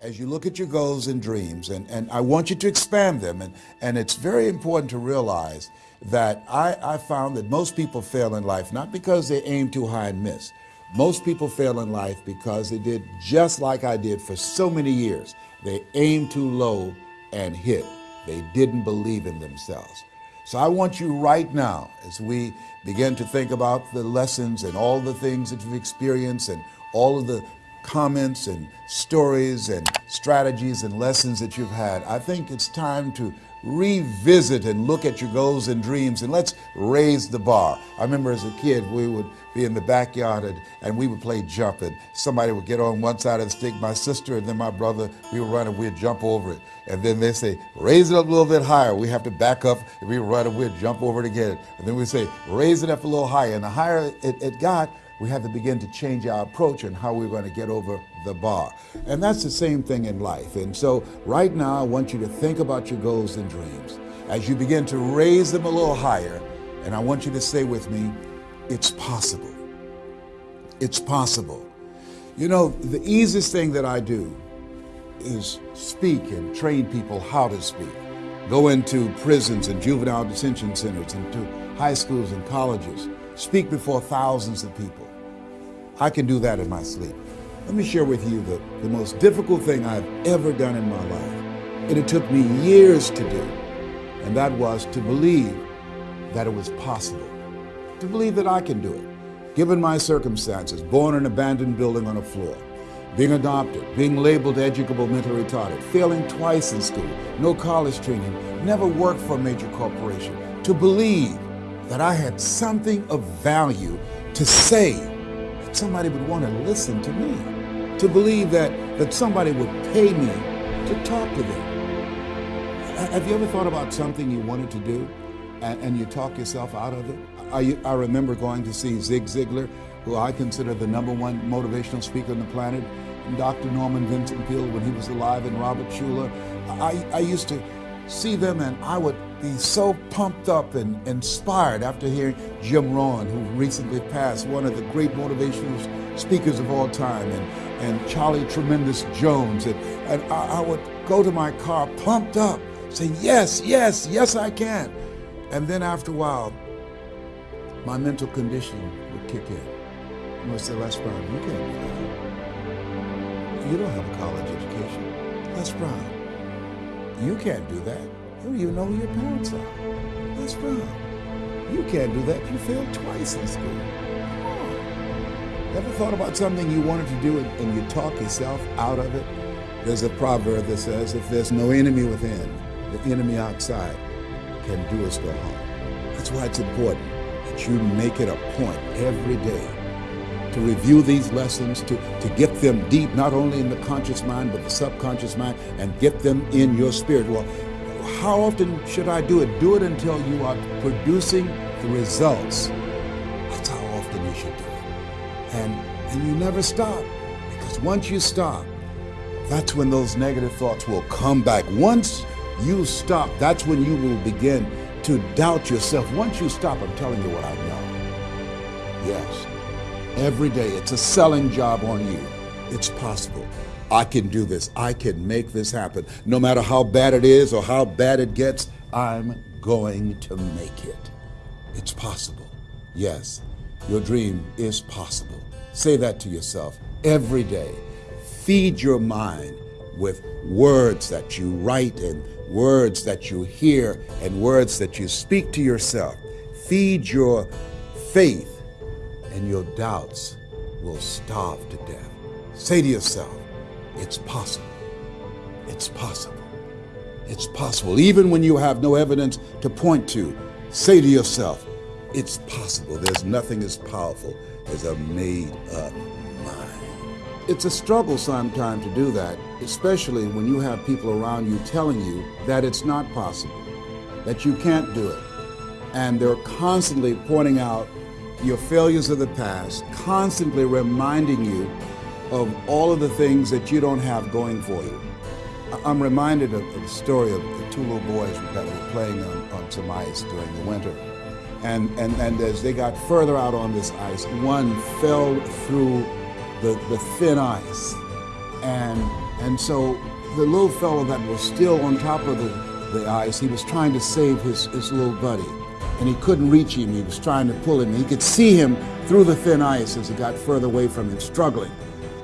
as you look at your goals and dreams, and, and I want you to expand them, and, and it's very important to realize that I, I found that most people fail in life not because they aim too high and miss. Most people fail in life because they did just like I did for so many years. They aimed too low and hit. They didn't believe in themselves. So I want you right now, as we begin to think about the lessons and all the things that you've experienced and all of the comments and stories and strategies and lessons that you've had, I think it's time to revisit and look at your goals and dreams and let's raise the bar. I remember as a kid, we would be in the backyard and, and we would play jump and somebody would get on one side of the stick, my sister and then my brother, we would run and we'd jump over it. And then they say, raise it up a little bit higher. We have to back up and we run and we'd jump over it again. And then we say, raise it up a little higher. And the higher it, it got, we have to begin to change our approach and how we we're going to get over the bar. And that's the same thing in life. And so right now, I want you to think about your goals and dreams. As you begin to raise them a little higher, and I want you to say with me, it's possible. It's possible. You know, the easiest thing that I do is speak and train people how to speak. Go into prisons and juvenile detention centers, and to high schools and colleges, speak before thousands of people. I can do that in my sleep. Let me share with you the, the most difficult thing I've ever done in my life. And it took me years to do. And that was to believe that it was possible. To believe that I can do it. Given my circumstances, born in an abandoned building on a floor, being adopted, being labeled educable mentally retarded, failing twice in school, no college training, never worked for a major corporation, to believe that I had something of value to say somebody would want to listen to me, to believe that, that somebody would pay me to talk to them. Have you ever thought about something you wanted to do and, and you talk yourself out of it? I, I remember going to see Zig Ziglar, who I consider the number one motivational speaker on the planet, and Dr. Norman Vincent Peale when he was alive, and Robert Schuller. I, I used to see them and I would be so pumped up and inspired after hearing Jim Rohn, who recently passed, one of the great motivational speakers of all time, and, and Charlie Tremendous Jones. And, and I, I would go to my car pumped up, saying, yes, yes, yes, I can. And then after a while, my mental condition would kick in. And I say, Les Brown, you can't do that. You don't have a college education. Les Brown, you can't do that. Oh, you don't even know who your parents are. That's wrong. You can't do that. You failed twice in school. Ever thought about something you wanted to do and you talk yourself out of it? There's a proverb that says, if there's no enemy within, the enemy outside can do us no harm. That's why it's important that you make it a point every day to review these lessons, to, to get them deep, not only in the conscious mind, but the subconscious mind, and get them in your spirit. Well, how often should I do it? Do it until you are producing the results. That's how often you should do it. And, and you never stop, because once you stop, that's when those negative thoughts will come back. Once you stop, that's when you will begin to doubt yourself. Once you stop, I'm telling you what I know. Yes every day. It's a selling job on you. It's possible. I can do this. I can make this happen. No matter how bad it is or how bad it gets, I'm going to make it. It's possible. Yes, your dream is possible. Say that to yourself every day. Feed your mind with words that you write and words that you hear and words that you speak to yourself. Feed your faith and your doubts will starve to death. Say to yourself, it's possible. It's possible. It's possible. Even when you have no evidence to point to, say to yourself, it's possible. There's nothing as powerful as a made up mind. It's a struggle sometimes to do that, especially when you have people around you telling you that it's not possible, that you can't do it. And they're constantly pointing out your failures of the past, constantly reminding you of all of the things that you don't have going for you. I'm reminded of, the story of the two little boys that were playing on, on some ice during the winter. And, and, and as they got further out on this ice, one fell through the, the thin ice and And so the little fellow that was still on top of the, the ice, he was trying to save his, his little buddy. And he couldn't reach him. He was trying to pull him. He could see him through the thin ice as he got further away from him, struggling.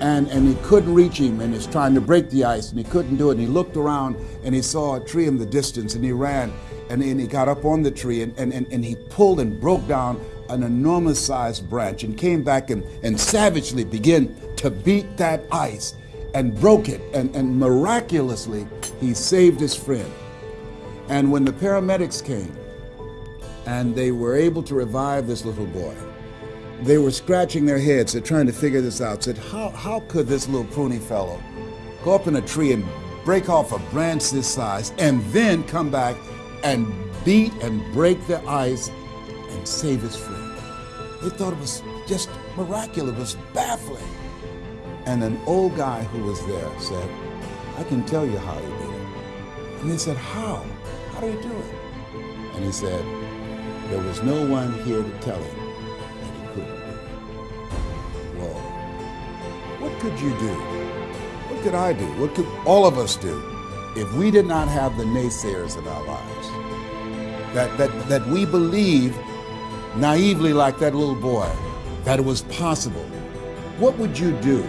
And, and he couldn't reach him and he's trying to break the ice and he couldn't do it. And he looked around and he saw a tree in the distance and he ran and, and he got up on the tree and, and, and, and he pulled and broke down an enormous sized branch and came back and, and savagely began to beat that ice and broke it. And, and miraculously, he saved his friend. And when the paramedics came and they were able to revive this little boy, they were scratching their heads. They're trying to figure this out. Said, how, how could this little pruny fellow go up in a tree and break off a branch this size and then come back and beat and break the ice and save his friend? They thought it was just miraculous, it was baffling. And an old guy who was there said, I can tell you how he did it. And they said, How? How do he do it? And he said, There was no one here to tell him What could you do? What could I do? What could all of us do if we did not have the naysayers in our lives? That, that, that we believe naively like that little boy that it was possible. What would you do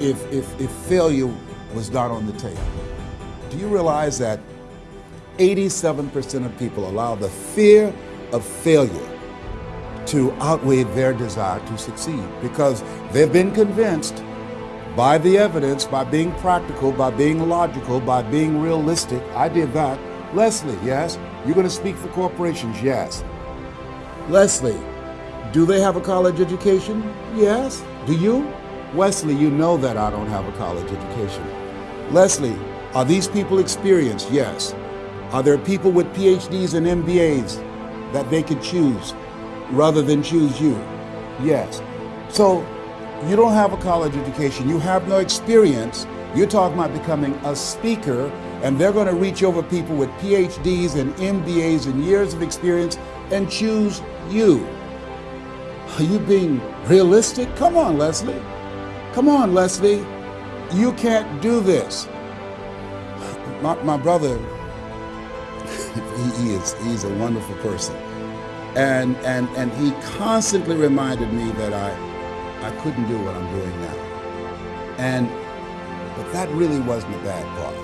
if, if, if failure was not on the table? Do you realize that 87% of people allow the fear of failure to outweigh their desire to succeed because they've been convinced by the evidence, by being practical, by being logical, by being realistic. I did that. Leslie, yes. You're going to speak for corporations, yes. Leslie, do they have a college education? Yes. Do you? Wesley, you know that I don't have a college education. Leslie, are these people experienced? Yes. Are there people with PhDs and MBAs that they could choose rather than choose you? Yes. So you don't have a college education, you have no experience. You're talking about becoming a speaker, and they're going to reach over people with PhDs and MBAs and years of experience and choose you. Are you being realistic? Come on, Leslie. Come on, Leslie. You can't do this. My, my brother, he, he is he's a wonderful person. And, and, and he constantly reminded me that I, I couldn't do what I'm doing now. And, but that really wasn't the bad part.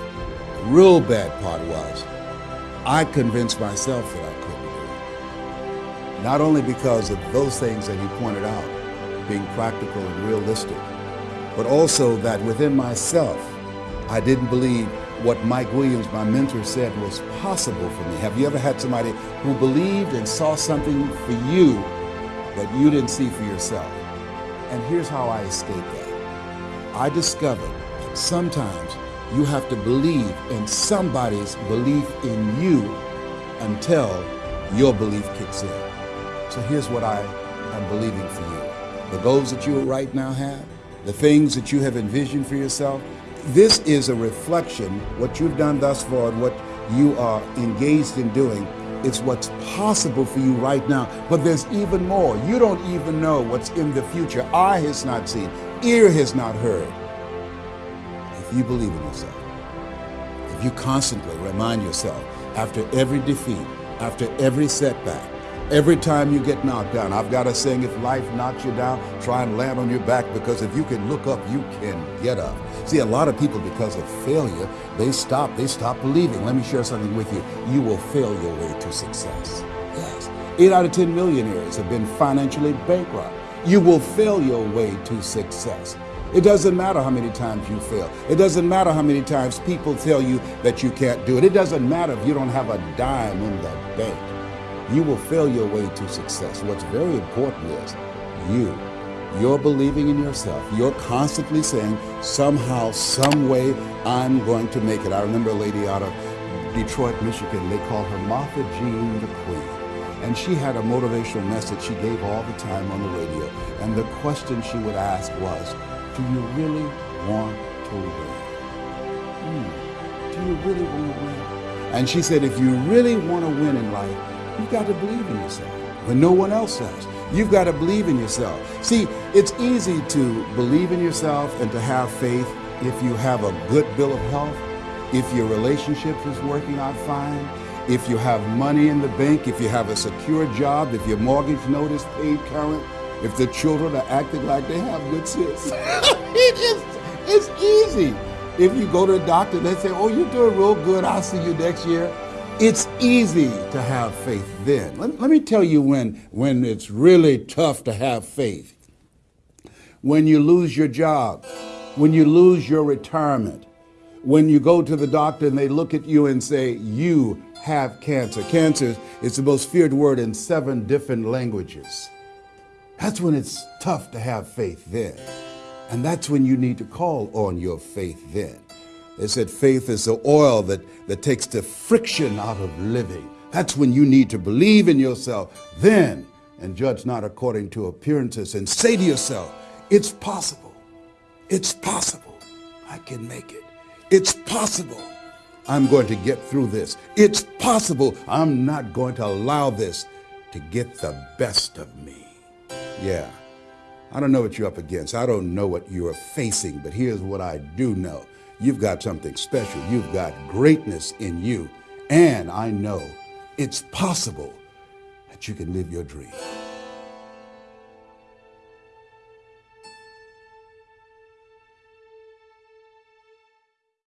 The real bad part was I convinced myself that I couldn't do it. Not only because of those things that he pointed out, being practical and realistic, but also that within myself, I didn't believe what Mike Williams, my mentor, said was possible for me. Have you ever had somebody who believed and saw something for you that you didn't see for yourself? And here's how I escaped that. I discovered that sometimes you have to believe in somebody's belief in you until your belief kicks in. So here's what I am believing for you. The goals that you right now have, the things that you have envisioned for yourself, this is a reflection, what you've done thus far and what you are engaged in doing. It's what's possible for you right now. But there's even more. You don't even know what's in the future. Eye has not seen, ear has not heard. If you believe in yourself, if you constantly remind yourself after every defeat, after every setback, Every time you get knocked down, I've got a saying, if life knocks you down, try and land on your back because if you can look up, you can get up. See, a lot of people, because of failure, they stop, they stop believing. Let me share something with you. You will fail your way to success. Yes. Eight out of 10 millionaires have been financially bankrupt. You will fail your way to success. It doesn't matter how many times you fail. It doesn't matter how many times people tell you that you can't do it. It doesn't matter if you don't have a dime in the bank you will fail your way to success. What's very important is you. You're believing in yourself. You're constantly saying, somehow, some way, I'm going to make it. I remember a lady out of Detroit, Michigan. They called her Martha Jean the Queen. And she had a motivational message she gave all the time on the radio. And the question she would ask was, do you really want to win? Hmm. Do you really want to win? And she said, if you really want to win in life, You've got to believe in yourself when no one else does. You've got to believe in yourself. See, it's easy to believe in yourself and to have faith if you have a good bill of health, if your relationship is working out fine, if you have money in the bank, if you have a secure job, if your mortgage note is paid current, if the children are acting like they have good sense. it is, it's easy. If you go to the doctor they say, oh, you're doing real good, I'll see you next year. It's easy to have faith then. Let, let me tell you when, when it's really tough to have faith. When you lose your job, when you lose your retirement, when you go to the doctor and they look at you and say, you have cancer. Cancer is the most feared word in seven different languages. That's when it's tough to have faith then. And that's when you need to call on your faith then. They said faith is the oil that, that takes the friction out of living. That's when you need to believe in yourself then and judge not according to appearances and say to yourself, it's possible. It's possible. I can make it. It's possible. I'm going to get through this. It's possible. I'm not going to allow this to get the best of me. Yeah. I don't know what you're up against. I don't know what you're facing, but here's what I do know. You've got something special. You've got greatness in you. And I know it's possible that you can live your dream.